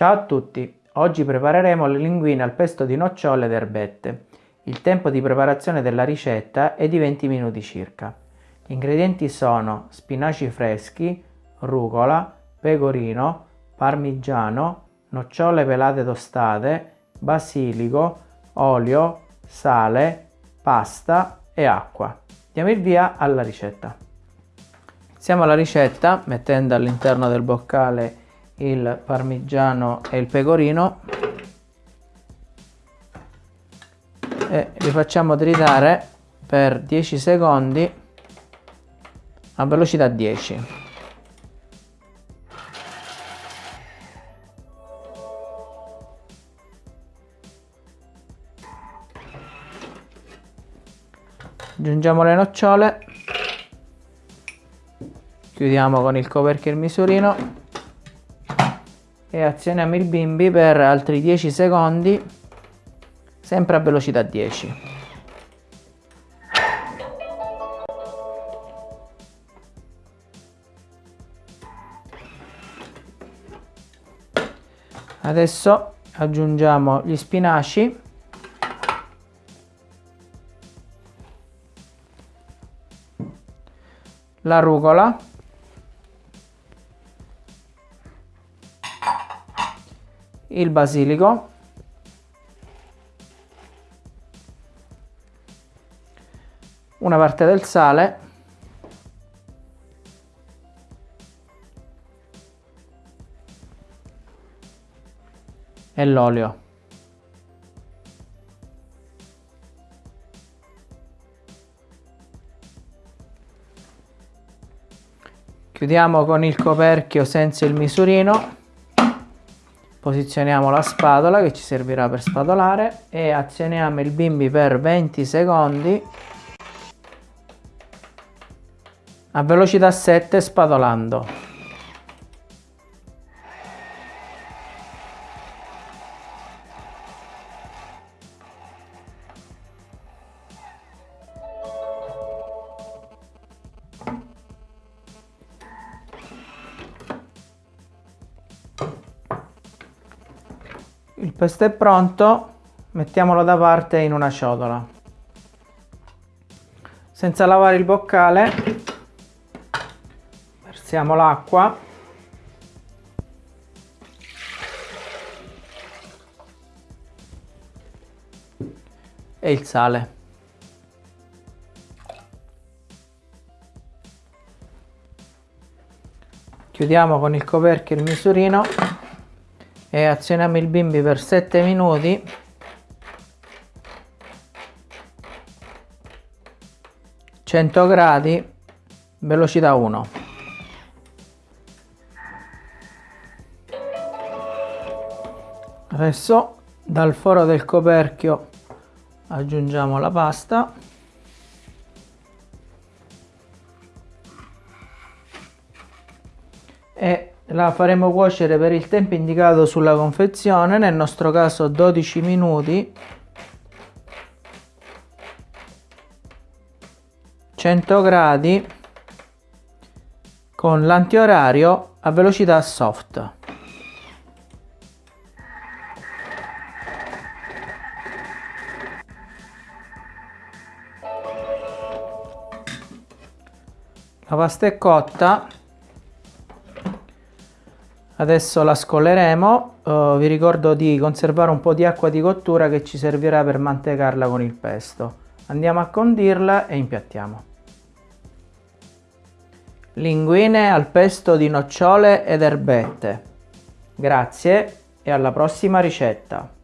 Ciao a tutti! Oggi prepareremo le linguine al pesto di nocciole ed erbette. Il tempo di preparazione della ricetta è di 20 minuti circa. Gli ingredienti sono spinaci freschi, rucola, pecorino, parmigiano, nocciole pelate tostate, basilico, olio, sale, pasta e acqua. Diamo il via alla ricetta. Iniziamo la ricetta mettendo all'interno del boccale il parmigiano e il pecorino. E li facciamo tritare per 10 secondi a velocità 10 aggiungiamo le nocciole. Chiudiamo con il coperchio il misurino e azioniamo il bimbi per altri 10 secondi sempre a velocità 10 adesso aggiungiamo gli spinaci. La rucola il basilico. Una parte del sale. E l'olio. Chiudiamo con il coperchio senza il misurino posizioniamo la spatola che ci servirà per spatolare e azioniamo il bimbi per 20 secondi. A velocità 7 spatolando Il pesto è pronto, mettiamolo da parte in una ciotola. Senza lavare il boccale, versiamo l'acqua. E il sale. Chiudiamo con il coperchio il misurino e azioniamo il bimbi per 7 minuti. Cento gradi velocità 1 adesso dal foro del coperchio aggiungiamo la pasta. E la faremo cuocere per il tempo indicato sulla confezione, nel nostro caso 12 minuti. 100 gradi con l'antiorario a velocità soft. La pasta è cotta Adesso la scolleremo, uh, vi ricordo di conservare un po' di acqua di cottura che ci servirà per mantecarla con il pesto. Andiamo a condirla e impiattiamo. Linguine al pesto di nocciole ed erbette. Grazie e alla prossima ricetta!